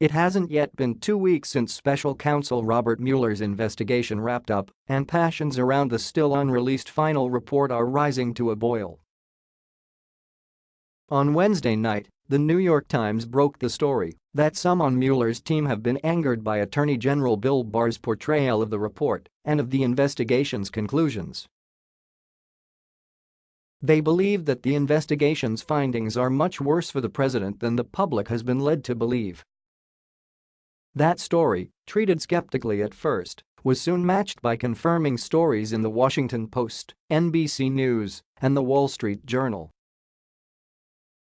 It hasn't yet been two weeks since special counsel Robert Mueller's investigation wrapped up, and passions around the still unreleased final report are rising to a boil. On Wednesday night, the New York Times broke the story that some on Mueller's team have been angered by Attorney General Bill Barr's portrayal of the report and of the investigation's conclusions. They believe that the investigation's findings are much worse for the president than the public has been led to believe. That story, treated skeptically at first, was soon matched by confirming stories in The Washington Post, NBC News, and The Wall Street Journal.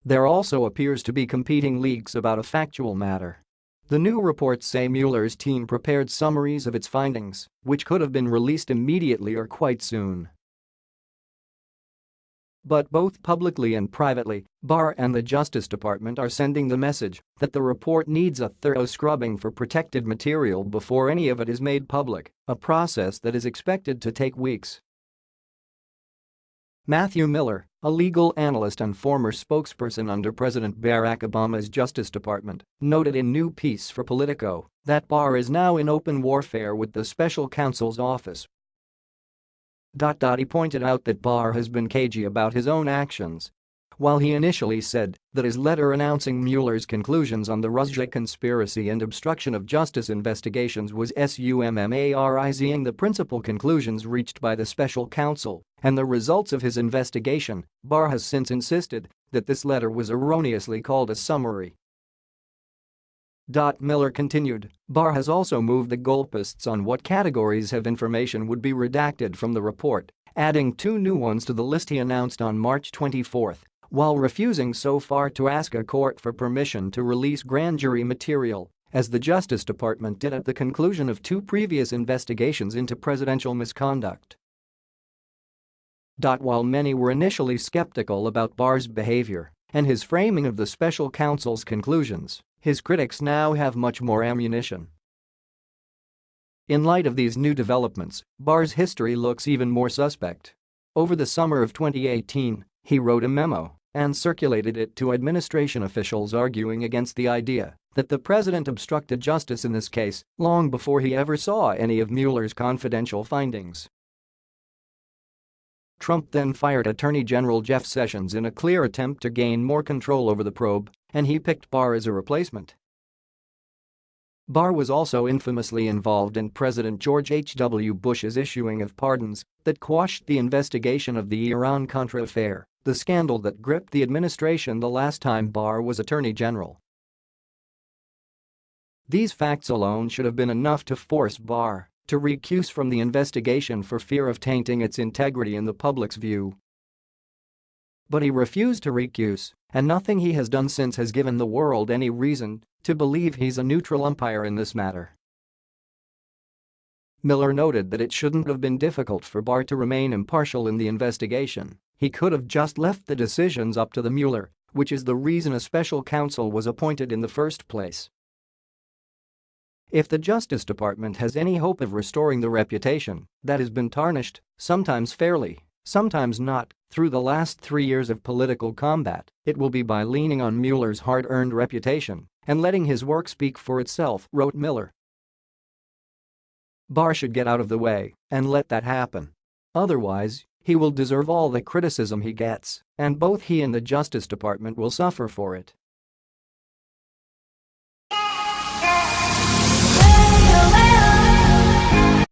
There also appears to be competing leaks about a factual matter. The new reports say Mueller's team prepared summaries of its findings, which could have been released immediately or quite soon. But both publicly and privately, Barr and the Justice Department are sending the message that the report needs a thorough scrubbing for protected material before any of it is made public, a process that is expected to take weeks. Matthew Miller, a legal analyst and former spokesperson under President Barack Obama's Justice Department, noted in new piece for Politico that Barr is now in open warfare with the special counsel's office he pointed out that Barr has been cagey about his own actions. While he initially said that his letter announcing Mueller's conclusions on the Russia conspiracy and obstruction of justice investigations was summarizing the principal conclusions reached by the special counsel and the results of his investigation, Barr has since insisted that this letter was erroneously called a summary Miller continued, Barr has also moved the goalposts on what categories of information would be redacted from the report, adding two new ones to the list he announced on March 24, while refusing so far to ask a court for permission to release grand jury material, as the Justice Department did at the conclusion of two previous investigations into presidential misconduct. While many were initially skeptical about Barr's behavior and his framing of the special counsel's conclusions, his critics now have much more ammunition. In light of these new developments, Barr's history looks even more suspect. Over the summer of 2018, he wrote a memo and circulated it to administration officials arguing against the idea that the president obstructed justice in this case long before he ever saw any of Mueller's confidential findings. Trump then fired Attorney General Jeff Sessions in a clear attempt to gain more control over the probe, and he picked Barr as a replacement. Barr was also infamously involved in President George H.W. Bush's issuing of pardons that quashed the investigation of the Iran-Contra affair, the scandal that gripped the administration the last time Barr was Attorney General. These facts alone should have been enough to force Barr to recuse from the investigation for fear of tainting its integrity in the public's view. But he refused to recuse, and nothing he has done since has given the world any reason to believe he's a neutral umpire in this matter. Miller noted that it shouldn't have been difficult for Barr to remain impartial in the investigation, he could have just left the decisions up to the Mueller, which is the reason a special counsel was appointed in the first place. If the Justice Department has any hope of restoring the reputation that has been tarnished, sometimes fairly, sometimes not, through the last three years of political combat, it will be by leaning on Mueller's hard-earned reputation and letting his work speak for itself, wrote Miller. Barr should get out of the way and let that happen. Otherwise, he will deserve all the criticism he gets, and both he and the Justice Department will suffer for it.